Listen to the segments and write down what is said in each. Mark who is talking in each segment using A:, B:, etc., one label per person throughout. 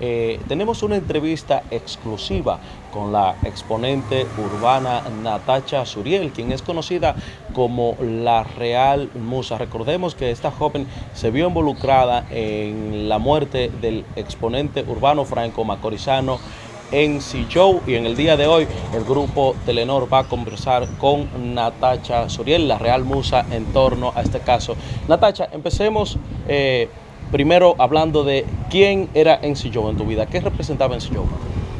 A: Eh, tenemos una entrevista exclusiva con la exponente urbana Natacha Suriel, quien es conocida como la Real Musa. Recordemos que esta joven se vio involucrada en la muerte del exponente urbano Franco Macorizano en Joe y en el día de hoy el grupo Telenor va a conversar con Natacha Suriel, la Real Musa, en torno a este caso. Natacha, empecemos eh, primero hablando de quién era NC Joe en tu vida, qué representaba NC.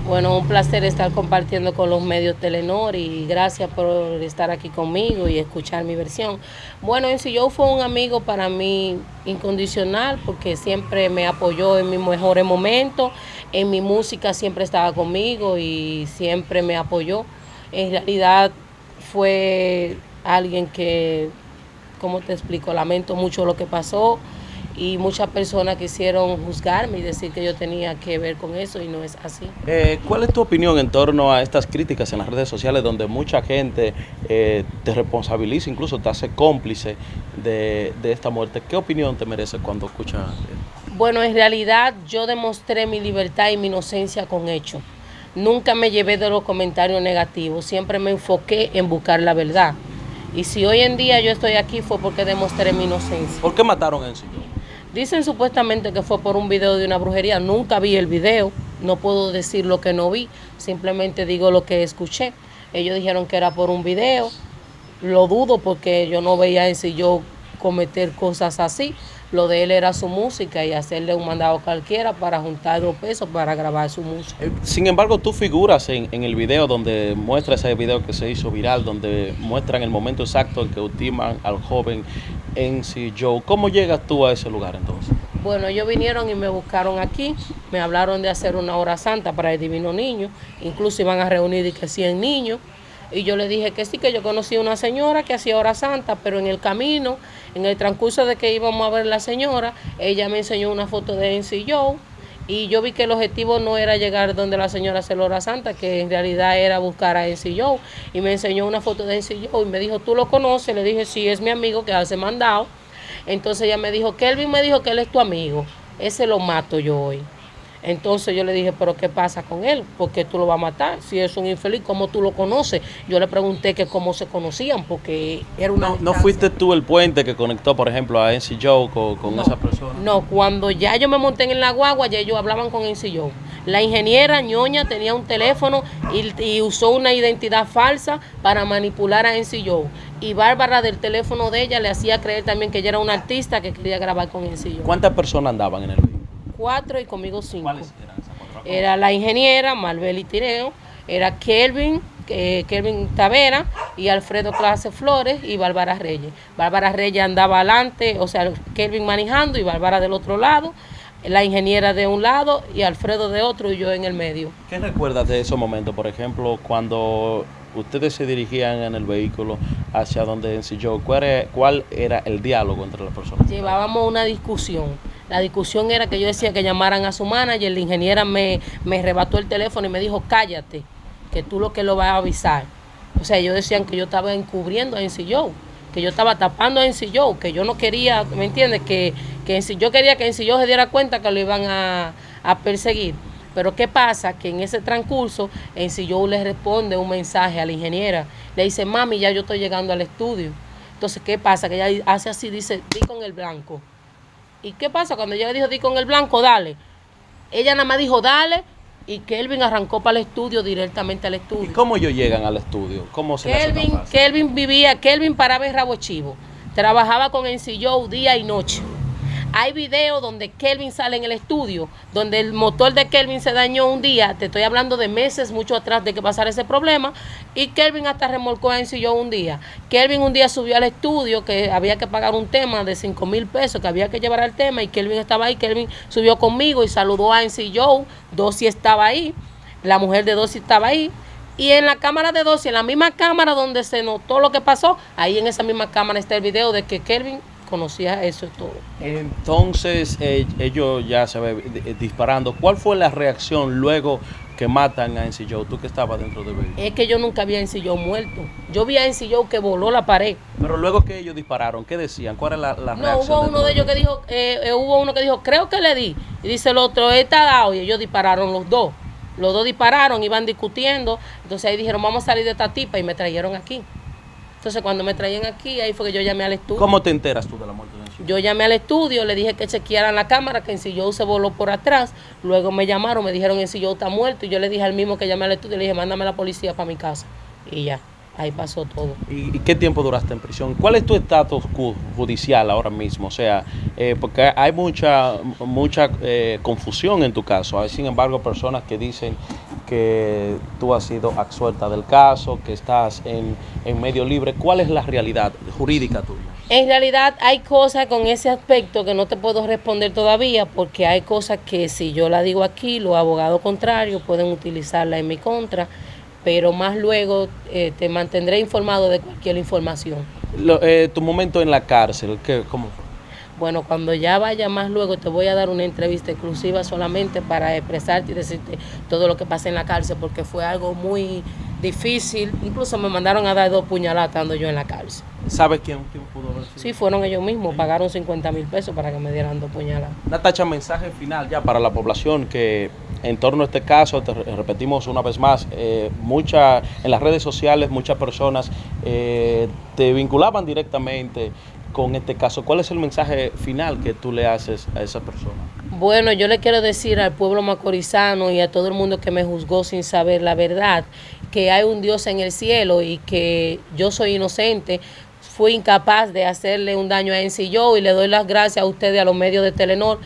B: Bueno, un placer estar compartiendo con los medios Telenor y gracias por estar aquí conmigo y escuchar mi versión. Bueno, en yo fue un amigo para mí incondicional porque siempre me apoyó en mis mejores momentos, en mi música siempre estaba conmigo y siempre me apoyó. En realidad fue alguien que, ¿cómo te explico? Lamento mucho lo que pasó y muchas personas quisieron juzgarme y decir que yo tenía que ver con eso y no es así.
A: Eh, ¿Cuál es tu opinión en torno a estas críticas en las redes sociales donde mucha gente eh, te responsabiliza, incluso te hace cómplice de, esta muerte? ¿Qué opinión te merece cuando escuchas?
B: Bueno, en realidad yo demostré mi libertad y mi inocencia con hechos. Nunca me llevé de los comentarios negativos, siempre me enfoqué en buscar la verdad. Y si hoy en día yo estoy aquí fue porque demostré mi inocencia.
A: ¿Por qué mataron a Encio?
B: Dicen supuestamente que fue por un video de una brujería. Nunca vi el video, no puedo decir lo que no vi, simplemente digo lo que escuché. Ellos dijeron que era por un video. Lo dudo porque yo no veía en si yo cometer cosas así. Lo de él era su música y hacerle un mandado cualquiera para juntar dos pesos para grabar su música. Eh,
A: sin embargo, tú figuras en, el video donde muestra ese video que se hizo viral, donde muestran el momento exacto en que ultiman al joven sí Joe. ¿Cómo llegas tú a ese lugar entonces?
B: Bueno, ellos vinieron y me buscaron aquí, me hablaron de hacer una hora santa para el Divino Niño, incluso iban a reunir y que 100 niños. Y yo le dije que sí, que yo conocí una señora que hacía hora santa, pero en el camino, en el transcurso de que íbamos a ver la señora, ella me enseñó una foto de NC Joe y yo vi que el objetivo no era llegar donde la señora hora santa, que en realidad era buscar a NC Joe. Y me enseñó una foto de NC Joe y me dijo, ¿tú lo conoces? Le dije, sí, es mi amigo que hace mandado. Entonces ella me dijo, Kelvin me dijo que él es tu amigo. Ese lo mato yo hoy. Entonces yo le dije, pero ¿qué pasa con él? ¿Por qué tú lo vas a matar? Si es un infeliz, ¿cómo tú lo conoces? Yo le pregunté que cómo se conocían, porque era una...
A: No, ¿no fuiste tú el puente que conectó, por ejemplo, a NC Joe con, esa persona?
B: No, cuando ya yo me monté en la guagua, ya ellos hablaban con NC Joe. La ingeniera ñoña tenía un teléfono y, usó una identidad falsa para manipular a NC Joe. Y Bárbara del teléfono de ella le hacía creer también que ella era una artista que quería grabar con Joe.
A: ¿Cuántas personas andaban en el video?
B: Cuatro y conmigo cinco. ¿Cuáles eran esas cuatro? Era la ingeniera Malbeli Tireo, era Kelvin, eh, Kelvin Tavera y Alfredo Clase Flores y Bárbara Reyes. Bárbara Reyes andaba adelante, o sea, Kelvin manejando y Bárbara del otro lado, la ingeniera de un lado y Alfredo de otro y yo en el medio.
A: ¿Qué recuerdas de esos momentos, por ejemplo, cuando ustedes se dirigían en el vehículo hacia donde ensilló? ¿Cuál ¿Cuál era el diálogo entre las personas?
B: Llevábamos una discusión la discusión era que yo decía que llamaran a su manager, la ingeniera me, me rebató el teléfono y me dijo, cállate, que tú lo que lo vas a avisar. O sea, ellos decían que yo estaba encubriendo a NCO, que yo estaba tapando a NCO, que yo no quería, ¿me entiendes? Que, que yo quería que NCO se diera cuenta que lo iban a, perseguir. Pero ¿qué pasa? Que en ese transcurso, NCO le responde un mensaje a la ingeniera. Le dice, mami, ya yo estoy llegando al estudio. Entonces, ¿qué pasa? Que ella hace así, dice, di con el blanco. ¿Y qué pasa? Cuando ella dijo, di con el blanco, dale. Ella nada más dijo, dale, y Kelvin arrancó para el estudio, directamente al estudio.
A: ¿Y cómo ellos llegan al estudio? ¿Cómo se
B: Kelvin, Kelvin vivía, Kelvin paraba en Rabo Chivo. Trabajaba con Encillo día y noche. Hay videos donde Kelvin sale en el estudio, donde el motor de Kelvin se dañó un día, te estoy hablando de meses mucho atrás de que pasara ese problema, y Kelvin hasta remolcó en yo un día. Kelvin un día subió al estudio que había que pagar un tema de 5 mil pesos, que había que llevar al tema, y Kelvin estaba ahí, Kelvin subió conmigo y saludó a NC Joe, Dossi estaba ahí, la mujer de Dossi estaba ahí, y en la cámara de Dossi, en la misma cámara donde se notó lo que pasó, ahí en esa misma cámara está el video de que Kelvin conocía eso todo.
A: Entonces, eh, ellos ya se ve eh, disparando. ¿Cuál fue la reacción luego que matan a Encillo, tú que estabas dentro del vehículo.
B: Es que yo nunca vi a Encillo muerto. Yo vi a Encillo que voló la pared.
A: Pero luego que ellos dispararon, ¿qué decían? ¿Cuál era la, la
B: No,
A: reacción?
B: hubo uno de ellos que dijo, eh, eh, hubo uno que dijo, creo que le di. Y dice el otro, está dado. Y ellos dispararon los dos. Los dos dispararon, iban discutiendo. Entonces ahí dijeron, vamos a salir de esta tipa y me trajeron aquí. Entonces cuando me traían aquí, ahí fue que yo llamé al estudio.
A: ¿Cómo te enteras tú de la muerte de?
B: Yo llamé al estudio, le dije que chequearan la cámara, que Encillo se voló por atrás. Luego me llamaron, me dijeron Encillo está muerto. Y yo le dije al mismo que llamé al estudio, le dije, mándame la policía para mi casa. Y ya, ahí pasó todo.
A: ¿Y, qué tiempo duraste en prisión? ¿Cuál es tu estatus ju- judicial ahora mismo? O sea, eh, porque hay mucha mucha eh, confusión en tu caso. Hay, sin embargo, personas que dicen que tú has sido absuelta del caso, que estás en, en medio libre. ¿Cuál es la realidad jurídica tuya?
B: En realidad hay cosas con ese aspecto que no te puedo responder todavía porque hay cosas que si yo la digo aquí, los abogados contrarios pueden utilizarla en mi contra, pero más luego eh, te mantendré informado de cualquier información.
A: Lo- eh, tu momento en la cárcel, ¿qué, ¿cómo fue?
B: Bueno, cuando ya vaya más luego te voy a dar una entrevista exclusiva solamente para expresarte y decirte todo lo que pasa en la cárcel porque fue algo muy difícil. Incluso me mandaron a dar dos puñaladas estando yo en la cárcel.
A: ¿Sabes quién, quién pudo haber sido?
B: Sí, fueron ellos mismos, pagaron 50 mil pesos para que me dieran dos puñaladas.
A: Natacha, mensaje final ya para la población que en torno a este caso, te re- repetimos una vez más, eh, mucha, en las redes sociales muchas personas eh, te vinculaban directamente con este caso. ¿Cuál es el mensaje final que tú le haces a esa persona?
B: Bueno, yo le quiero decir al pueblo macorizano y a todo el mundo que me juzgó sin saber la verdad, que hay un Dios en el cielo y que yo soy inocente. Fui incapaz de hacerle un daño a Encillo y le doy las gracias a ustedes, a los medios de Telenor,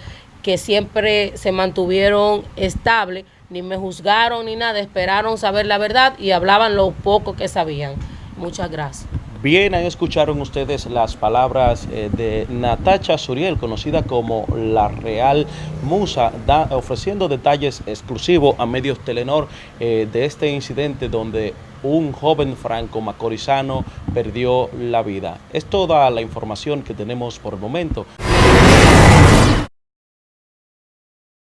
B: que siempre se mantuvieron estables, ni me juzgaron ni nada, esperaron saber la verdad y hablaban lo poco que sabían. Muchas gracias.
A: Bien, ahí escucharon ustedes las palabras eh, de Natacha Suriel, conocida como la Real Musa, da- ofreciendo detalles exclusivos a medios Telenor eh, de este incidente donde un joven franco macorizano perdió la vida. Es toda la información que tenemos por el momento.